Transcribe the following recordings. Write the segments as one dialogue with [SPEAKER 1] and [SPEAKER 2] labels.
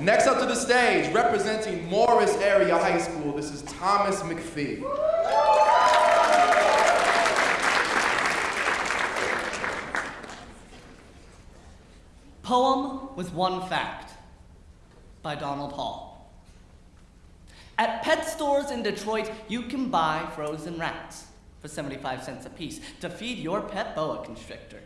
[SPEAKER 1] Next up to the stage, representing Morris Area High School, this is Thomas McPhee.
[SPEAKER 2] Poem with one fact by Donald Hall. At pet stores in Detroit, you can buy frozen rats for 75 cents a piece to feed your pet boa constrictor.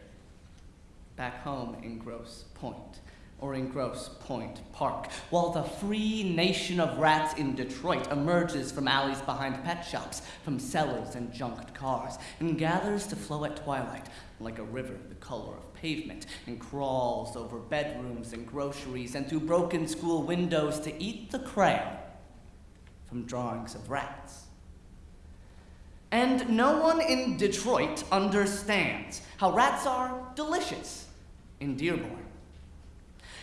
[SPEAKER 2] Back home in Grosse Pointe, or in Grosse Pointe Park, while the free nation of rats in Detroit emerges from alleys behind pet shops, from cellars and junked cars, and gathers to flow at twilight like a river the color of pavement, and crawls over bedrooms and groceries and through broken school windows to eat the crayon from drawings of rats. And no one in Detroit understands how rats are delicious in Dearborn.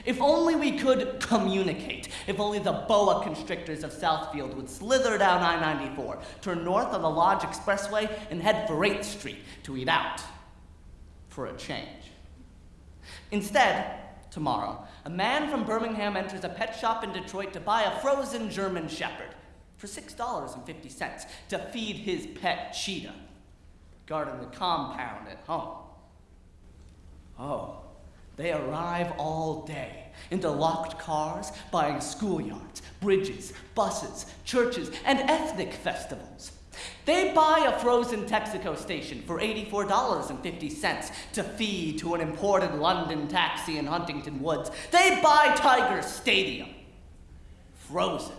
[SPEAKER 2] If only we could communicate. If only the boa constrictors of Southfield would slither down I 94, turn north on the Lodge Expressway, and head for 8th Street to eat out for a change. Instead, tomorrow, a man from Birmingham enters a pet shop in Detroit to buy a frozen German Shepherd for $6.50 to feed his pet cheetah, guarding the compound at home. Oh, they arrive all day into locked cars, buying schoolyards, bridges, buses, churches, and ethnic festivals. They buy a frozen Texaco station for $84.50 to feed to an imported London taxi in Huntington Woods. They buy Tiger Stadium, frozen,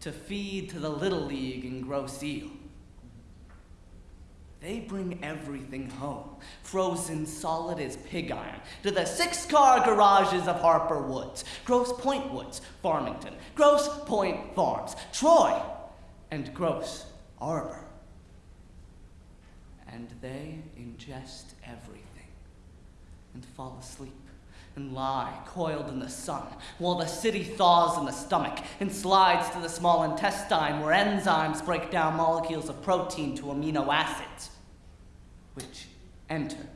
[SPEAKER 2] to feed to the Little League in Grosse Ile. They bring everything home, frozen solid as pig iron, to the six-car garages of Harper Woods, Grosse Pointe Woods, Farmington, Grosse Pointe Farms, Troy, and Grosse Arbor. And they ingest everything and fall asleep and lie coiled in the sun while the city thaws in the stomach and slides to the small intestine where enzymes break down molecules of protein to amino acids, which enter